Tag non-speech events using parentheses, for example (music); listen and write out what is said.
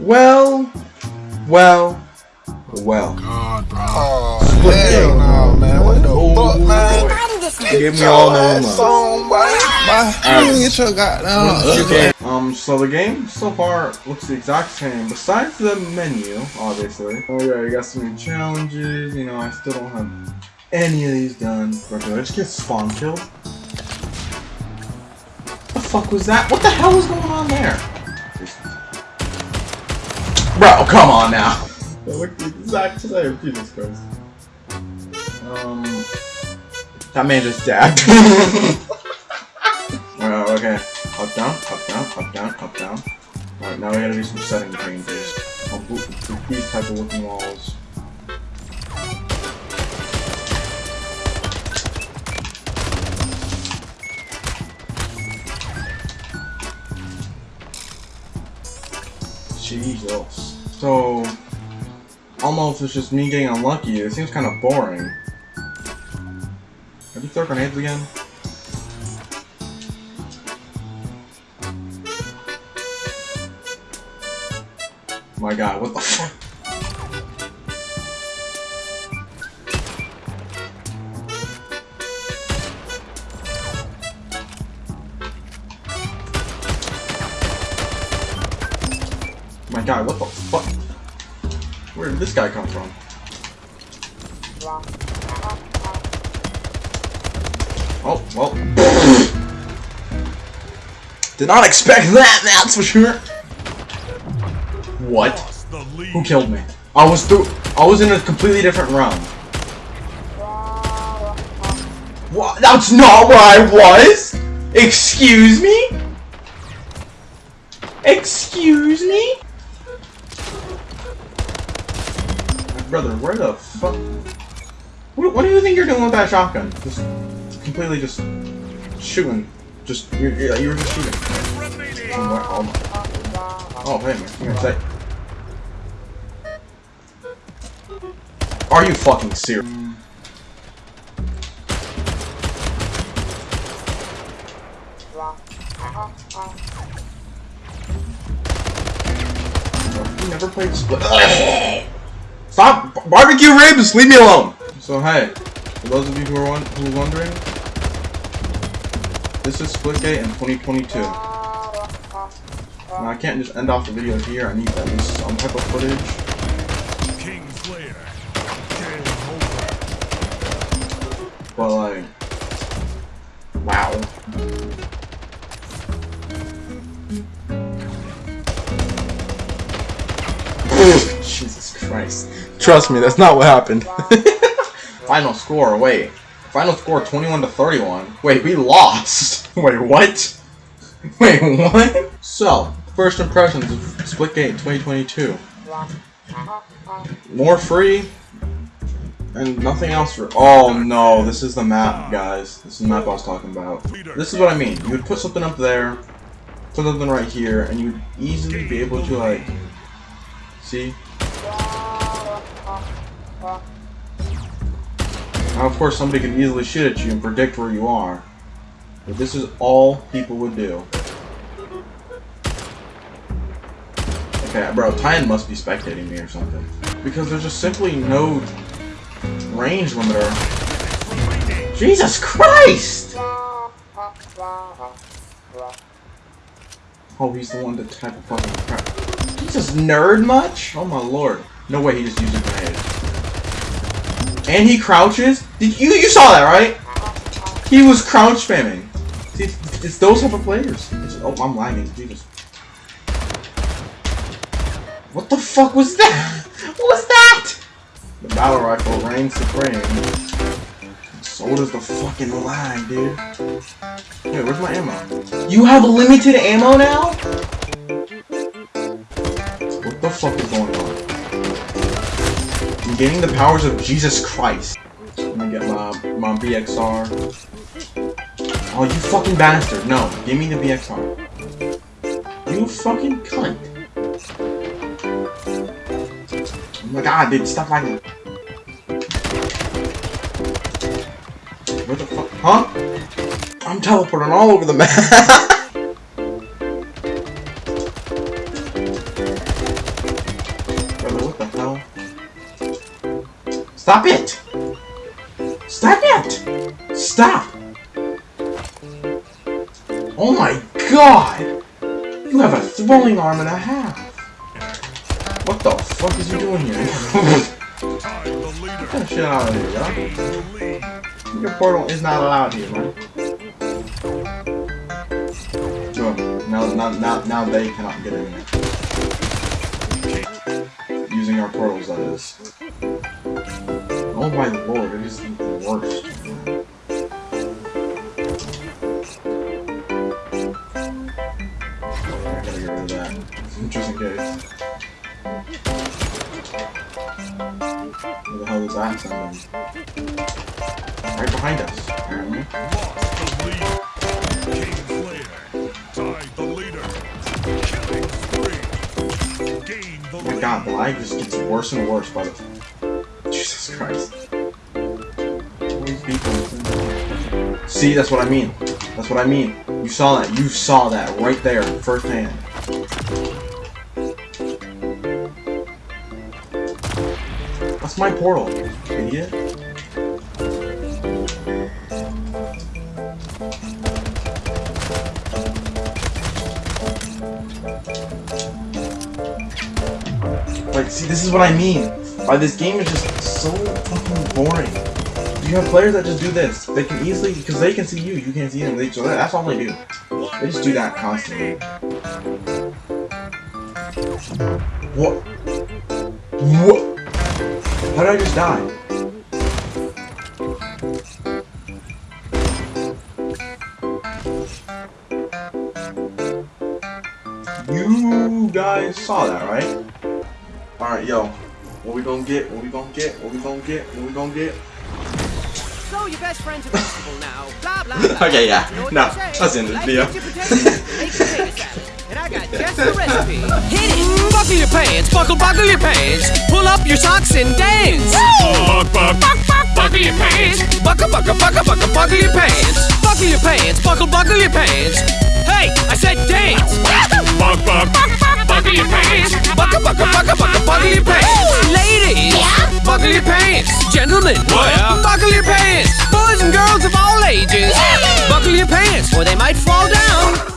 Well, well, well. God, bro. Oh, Split hell game. no, man. What the Oh, fuck, man? boy. Give me all the Your love. ass on, boy. Boy, Get your goddamn Okay. Um, so the game so far looks the exact same, besides the menu, obviously. Oh yeah, you got some new challenges, you know, I still don't have any of these done. But did I just get spawn killed? What the fuck was that? What the hell was going on there? Bro, come on now! They look the exact same, Jesus Christ. Um, that man just dabbed. Alright, (laughs) okay. Up, down, up, down, up, down, up, down. Alright, now we gotta do some setting changes. I'll boot these type of looking walls. Jesus. So, almost it's just me getting unlucky. It seems kind of boring. Have you throw grenades again? My god, what the (laughs) fuck? My god, what the fuck? Where did this guy come from? Oh, well. (coughs) Did not expect that, that's for sure. What? Who killed me? I was through. I was in a completely different realm. What? That's not where I was. Excuse me. Excuse me. Brother, where the fuck? What, what do you think you're doing with that shotgun? Just completely just shooting. Just you're, you're, you were just shooting. Oh, my, oh, oh hey man, say. Are you fucking serious? Never played Split. (laughs) Stop barbecue ribs. Leave me alone. So hey, for those of you who are won who are wondering, this is Splitgate in 2022. Now I can't just end off the video here. I need at least some type of footage. King Slayer. Game over. But like, wow. (laughs) Jesus Christ. Trust me, that's not what happened. (laughs) Final score, wait. Final score 21 to 31. Wait, we lost. (laughs) Wait, what? (laughs) Wait, what? So, first impressions of Splitgate 2022. More free, and nothing else for- Oh no, this is the map, guys. This is the map I was talking about. This is what I mean. You would put something up there, put something right here, and you would easily be able to, like... See? Now, of course, somebody can easily shoot at you and predict where you are. But this is all people would do. Okay, bro, Titan must be spectating me or something. Because there's just simply no range limiter. Jesus Christ! Oh, he's the one that type of fucking crap. Jesus, nerd much? Oh my lord. No way he just used a grenade. And he crouches? Did you you saw that, right? He was crouch spamming. See, it's, those type of players. It's, oh, I'm lagging. Jesus. What the fuck was that? (laughs) What was that? The battle rifle reigns supreme. So does the fucking lag, dude. Wait, where's my ammo? You have limited ammo now? What the fuck is going on? Gaining the powers of Jesus Christ. I'm gonna get my, my BXR. Oh, you fucking bastard. No, give me the BXR. You fucking cunt. Oh my god, dude, stop lagging. Where the fuck? Huh? I'm teleporting all over the map. (laughs) Stop it! Stop it! Stop! Oh my god! You have a throwing arm and a half! What the fuck is you doing here? (laughs) Get that shit out of here, yo. Your portal is not allowed here, man. Now, now, now, now they cannot get in there. Using our portals, that is. Oh my lord, it is the worst. I gotta get rid of that. Just in case. Where the hell is that send them? Right behind us, apparently. Lost the lead. King Slayer. Tied the leader. Killing spree. Gained the my god, the lag just gets worse and worse by the... Jesus Christ. People- See, that's what I mean. That's what I mean. You saw that. You saw that right there, firsthand. That's my portal, idiot. Like, see, this is what I mean. By this game is just so fucking boring. You have players that just do this. They can easily, because they can see you, you can't see them. They, so that's all they do. They just do that constantly. What? What? How did I just die? You guys saw that, right? Alright, yo. What we gonna get? What we gonna get? What we gonna get? What we gonna get? So your best friend's a vegetable now. Blah blah blah. Okay, yeah. You know No, they say. that's the end of the video. your potatoes, make potato salad. And I got (laughs) just the recipe. Hit it! Buckle your pants, buckle, buckle your pants. Pull up your socks and dance. Buck, buck, Buck, buck, buckle your pants. Buckle, buckle, buckle, buckle, buckle your pants. Buckle your pants, buckle, buckle your pants. Hey, I said dance. (laughs) buck, buck. Buckle your pants. Gentlemen, buckle your pants. Boys and girls of all ages, buckle your pants, or they might fall down.